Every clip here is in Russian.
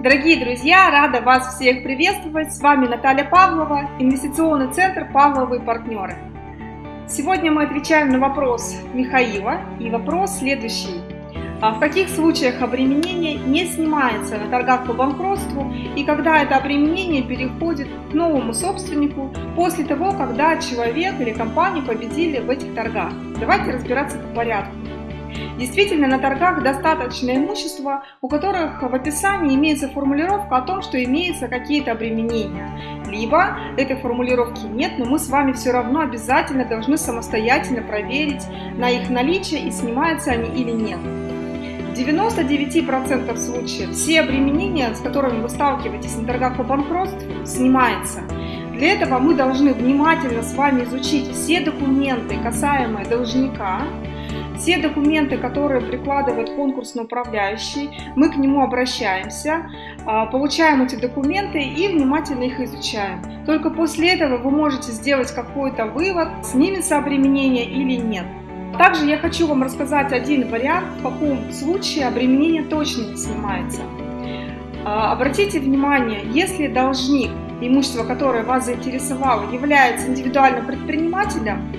Дорогие друзья, рада вас всех приветствовать. С вами Наталья Павлова, инвестиционный центр «Павловые партнеры». Сегодня мы отвечаем на вопрос Михаила. И вопрос следующий. А в каких случаях обременение не снимается на торгах по банкротству и когда это обременение переходит к новому собственнику после того, когда человек или компания победили в этих торгах? Давайте разбираться по порядку. Действительно, на торгах достаточно имущества, у которых в описании имеется формулировка о том, что имеются какие-то обременения. Либо этой формулировки нет, но мы с вами все равно обязательно должны самостоятельно проверить на их наличие и снимаются они или нет. В 99% случаев все обременения, с которыми вы сталкиваетесь на торгах по банкротству, снимаются. Для этого мы должны внимательно с вами изучить все документы, касаемые должника, все документы, которые прикладывает конкурсный управляющий, мы к нему обращаемся, а, получаем эти документы и внимательно их изучаем. Только после этого вы можете сделать какой-то вывод, снимется обременение или нет. Также я хочу вам рассказать один вариант, в каком случае обременение точно не снимается. А, обратите внимание, если должник, имущество, которое вас заинтересовало, является индивидуальным предпринимателем,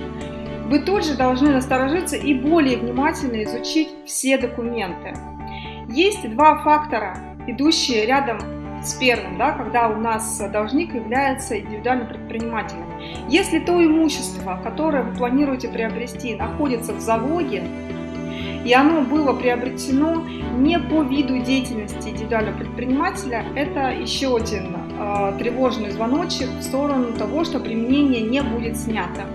вы тут же должны насторожиться и более внимательно изучить все документы. Есть два фактора, идущие рядом с первым, да, когда у нас должник является индивидуальным предпринимателем. Если то имущество, которое вы планируете приобрести, находится в залоге, и оно было приобретено не по виду деятельности индивидуального предпринимателя, это еще один э, тревожный звоночек в сторону того, что применение не будет снято.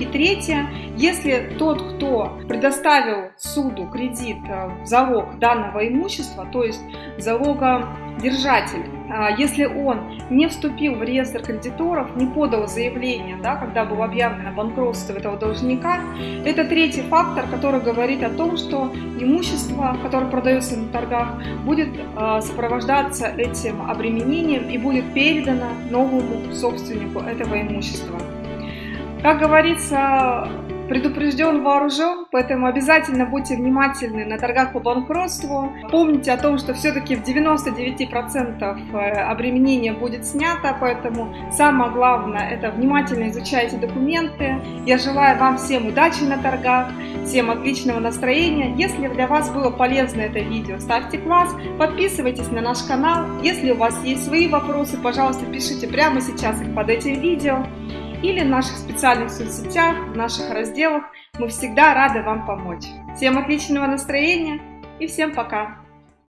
И третье, если тот, кто предоставил суду кредит э, в залог данного имущества, то есть залогодержатель, а, если он не вступил в реестр кредиторов, не подал заявление, да, когда было объявлено банкротство этого должника, это третий фактор, который говорит о том, что имущество, которое продается на торгах, будет а, сопровождаться этим обременением и будет передано новому собственнику этого имущества. Как говорится, предупрежден, вооружен, поэтому обязательно будьте внимательны на торгах по банкротству. Помните о том, что все-таки в 99% э, обременение будет снято, поэтому самое главное это внимательно изучайте документы. Я желаю вам всем удачи на торгах, всем отличного настроения. Если для вас было полезно это видео, ставьте класс, подписывайтесь на наш канал. Если у вас есть свои вопросы, пожалуйста, пишите прямо сейчас их под этим видео или в наших специальных соцсетях, в наших разделах. Мы всегда рады вам помочь. Всем отличного настроения и всем пока!